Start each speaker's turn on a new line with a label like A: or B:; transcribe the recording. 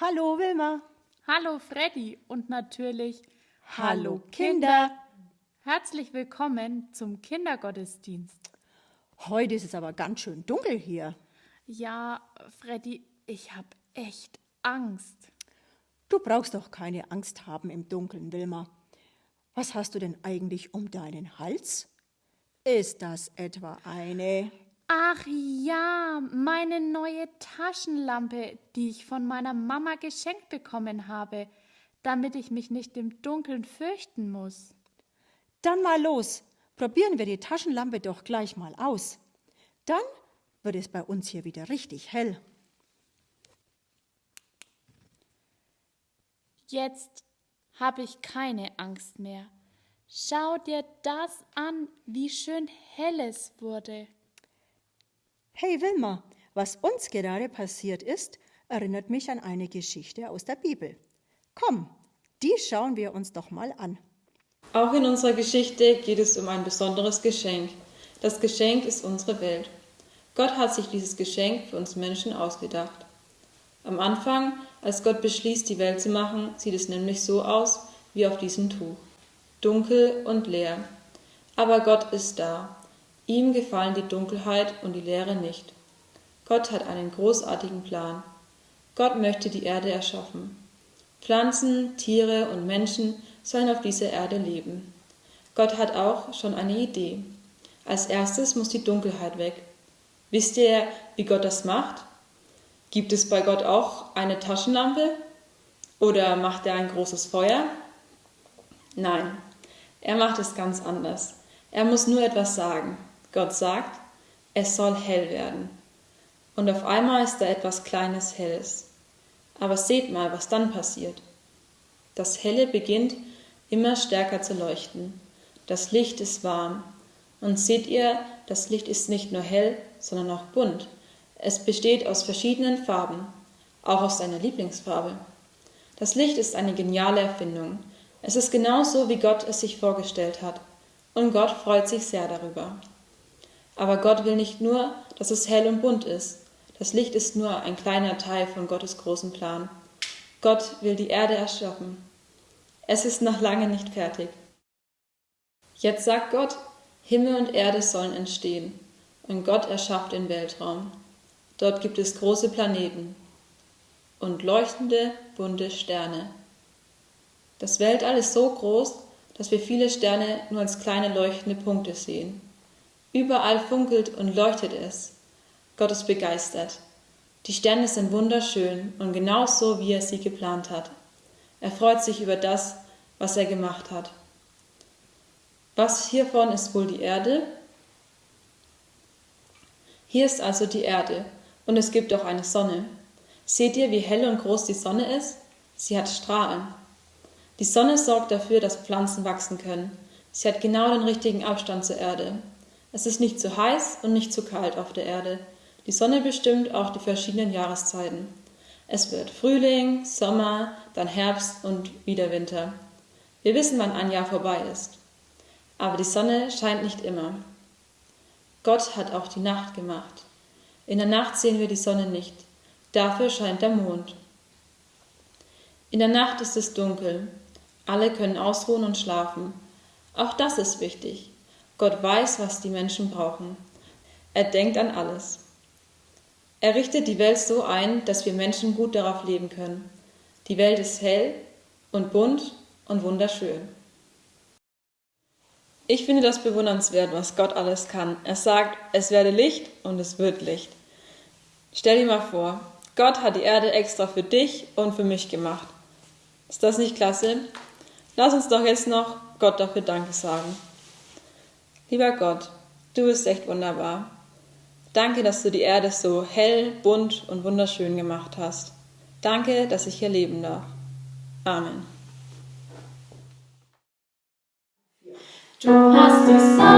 A: Hallo Wilma.
B: Hallo Freddy und natürlich
A: Hallo Kinder.
B: Herzlich willkommen zum Kindergottesdienst.
A: Heute ist es aber ganz schön dunkel hier.
B: Ja, Freddy, ich habe echt Angst.
A: Du brauchst doch keine Angst haben im Dunkeln, Wilma. Was hast du denn eigentlich um deinen Hals? Ist das etwa eine?
B: Ach ja, meine neue Taschenlampe, die ich von meiner Mama geschenkt bekommen habe, damit ich mich nicht im Dunkeln fürchten muss.
A: Dann mal los. Probieren wir die Taschenlampe doch gleich mal aus. Dann wird es bei uns hier wieder richtig hell.
B: Jetzt habe ich keine Angst mehr. Schau dir das an, wie schön hell es wurde.
A: Hey Wilma, was uns gerade passiert ist, erinnert mich an eine Geschichte aus der Bibel. Komm, die schauen wir uns doch mal an.
C: Auch in unserer Geschichte geht es um ein besonderes Geschenk. Das Geschenk ist unsere Welt. Gott hat sich dieses Geschenk für uns Menschen ausgedacht. Am Anfang, als Gott beschließt, die Welt zu machen, sieht es nämlich so aus wie auf diesem Tuch. Dunkel und leer. Aber Gott ist da. Ihm gefallen die Dunkelheit und die Leere nicht. Gott hat einen großartigen Plan. Gott möchte die Erde erschaffen. Pflanzen, Tiere und Menschen sollen auf dieser Erde leben. Gott hat auch schon eine Idee. Als erstes muss die Dunkelheit weg. Wisst ihr, wie Gott das macht? Gibt es bei Gott auch eine Taschenlampe? Oder macht er ein großes Feuer? Nein, er macht es ganz anders. Er muss nur etwas sagen. Gott sagt, es soll hell werden. Und auf einmal ist da etwas Kleines Helles. Aber seht mal, was dann passiert. Das Helle beginnt immer stärker zu leuchten. Das Licht ist warm. Und seht ihr, das Licht ist nicht nur hell, sondern auch bunt. Es besteht aus verschiedenen Farben, auch aus seiner Lieblingsfarbe. Das Licht ist eine geniale Erfindung. Es ist genau so, wie Gott es sich vorgestellt hat. Und Gott freut sich sehr darüber. Aber Gott will nicht nur, dass es hell und bunt ist. Das Licht ist nur ein kleiner Teil von Gottes großen Plan. Gott will die Erde erschaffen. Es ist noch lange nicht fertig. Jetzt sagt Gott, Himmel und Erde sollen entstehen. Und Gott erschafft den Weltraum. Dort gibt es große Planeten und leuchtende, bunte Sterne. Das Weltall ist so groß, dass wir viele Sterne nur als kleine leuchtende Punkte sehen. Überall funkelt und leuchtet es. Gott ist begeistert. Die Sterne sind wunderschön und genau so, wie er sie geplant hat. Er freut sich über das, was er gemacht hat. Was hiervon ist wohl die Erde? Hier ist also die Erde und es gibt auch eine Sonne. Seht ihr, wie hell und groß die Sonne ist? Sie hat Strahlen. Die Sonne sorgt dafür, dass Pflanzen wachsen können. Sie hat genau den richtigen Abstand zur Erde. Es ist nicht zu heiß und nicht zu kalt auf der Erde. Die Sonne bestimmt auch die verschiedenen Jahreszeiten. Es wird Frühling, Sommer, dann Herbst und wieder Winter. Wir wissen, wann ein Jahr vorbei ist. Aber die Sonne scheint nicht immer. Gott hat auch die Nacht gemacht. In der Nacht sehen wir die Sonne nicht. Dafür scheint der Mond. In der Nacht ist es dunkel. Alle können ausruhen und schlafen. Auch das ist wichtig. Gott weiß, was die Menschen brauchen. Er denkt an alles. Er richtet die Welt so ein, dass wir Menschen gut darauf leben können. Die Welt ist hell und bunt und wunderschön. Ich finde das bewundernswert, was Gott alles kann. Er sagt, es werde Licht und es wird Licht. Stell dir mal vor, Gott hat die Erde extra für dich und für mich gemacht. Ist das nicht klasse? Lass uns doch jetzt noch Gott dafür Danke sagen. Lieber Gott, du bist echt wunderbar. Danke, dass du die Erde so hell, bunt und wunderschön gemacht hast. Danke, dass ich hier leben darf. Amen.
B: Du hast die Sonne